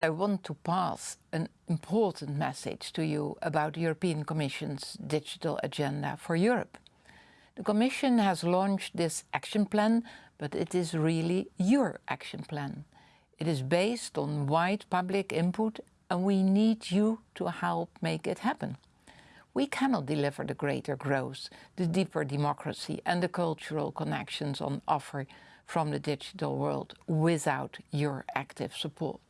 I want to pass an important message to you about the European Commission's digital agenda for Europe. The Commission has launched this action plan, but it is really your action plan. It is based on wide public input and we need you to help make it happen. We cannot deliver the greater growth, the deeper democracy and the cultural connections on offer from the digital world without your active support.